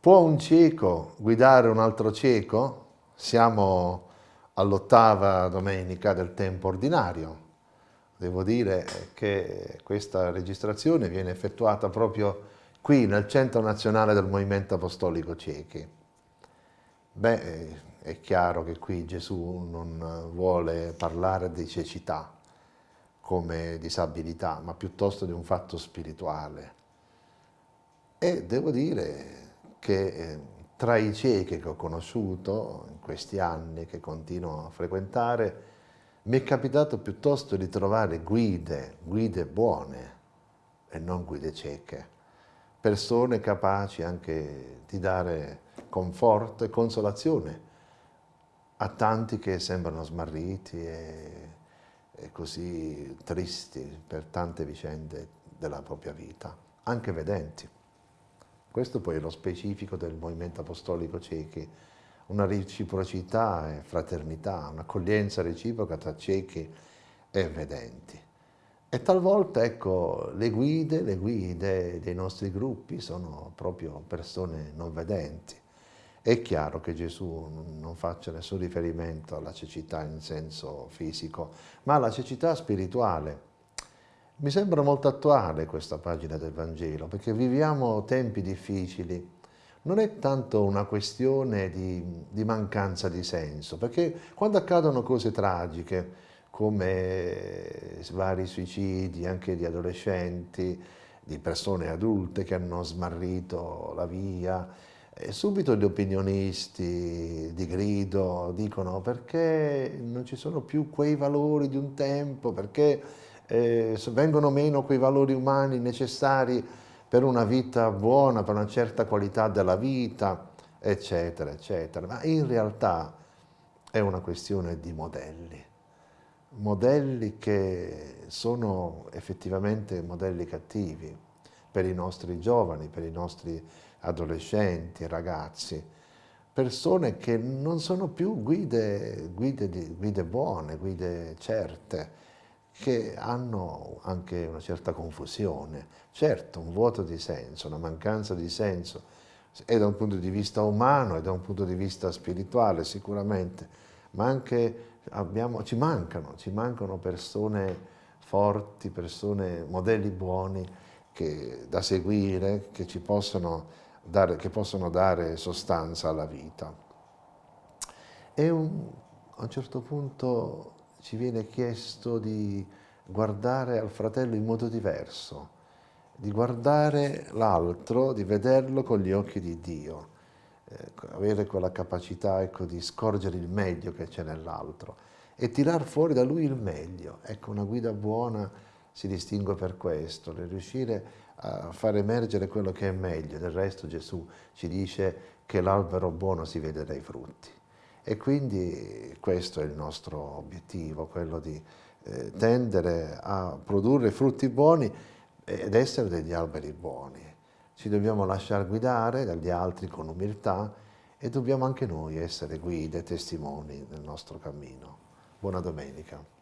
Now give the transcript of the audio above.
Può un cieco guidare un altro cieco? Siamo all'ottava domenica del tempo ordinario. Devo dire che questa registrazione viene effettuata proprio qui nel Centro Nazionale del Movimento Apostolico Ciechi. Beh, è chiaro che qui Gesù non vuole parlare di cecità come disabilità, ma piuttosto di un fatto spirituale. E devo dire che eh, tra i ciechi che ho conosciuto in questi anni, che continuo a frequentare, mi è capitato piuttosto di trovare guide, guide buone e non guide cieche, persone capaci anche di dare conforto e consolazione a tanti che sembrano smarriti e, e così tristi per tante vicende della propria vita, anche vedenti. Questo poi è lo specifico del movimento apostolico ciechi, una reciprocità e fraternità, un'accoglienza reciproca tra ciechi e vedenti. E talvolta, ecco, le guide, le guide dei nostri gruppi sono proprio persone non vedenti. È chiaro che Gesù non faccia nessun riferimento alla cecità in senso fisico, ma alla cecità spirituale, mi sembra molto attuale questa pagina del Vangelo, perché viviamo tempi difficili. Non è tanto una questione di, di mancanza di senso, perché quando accadono cose tragiche, come vari suicidi anche di adolescenti, di persone adulte che hanno smarrito la via, e subito gli opinionisti di grido dicono perché non ci sono più quei valori di un tempo, perché eh, vengono meno quei valori umani necessari per una vita buona, per una certa qualità della vita, eccetera, eccetera. Ma in realtà è una questione di modelli, modelli che sono effettivamente modelli cattivi per i nostri giovani, per i nostri adolescenti, ragazzi, persone che non sono più guide, guide, guide buone, guide certe, che hanno anche una certa confusione, certo un vuoto di senso, una mancanza di senso, e da un punto di vista umano e da un punto di vista spirituale sicuramente, ma anche abbiamo, ci, mancano, ci mancano persone forti, persone, modelli buoni che, da seguire, che ci possono dare, che possono dare sostanza alla vita. E un, a un certo punto ci viene chiesto di guardare al fratello in modo diverso, di guardare l'altro, di vederlo con gli occhi di Dio, eh, avere quella capacità ecco, di scorgere il meglio che c'è nell'altro e tirar fuori da lui il meglio. Ecco, una guida buona si distingue per questo, nel riuscire a far emergere quello che è meglio. Del resto Gesù ci dice che l'albero buono si vede dai frutti. E quindi questo è il nostro obiettivo, quello di eh, tendere a produrre frutti buoni ed essere degli alberi buoni. Ci dobbiamo lasciare guidare dagli altri con umiltà e dobbiamo anche noi essere guide, testimoni del nostro cammino. Buona domenica.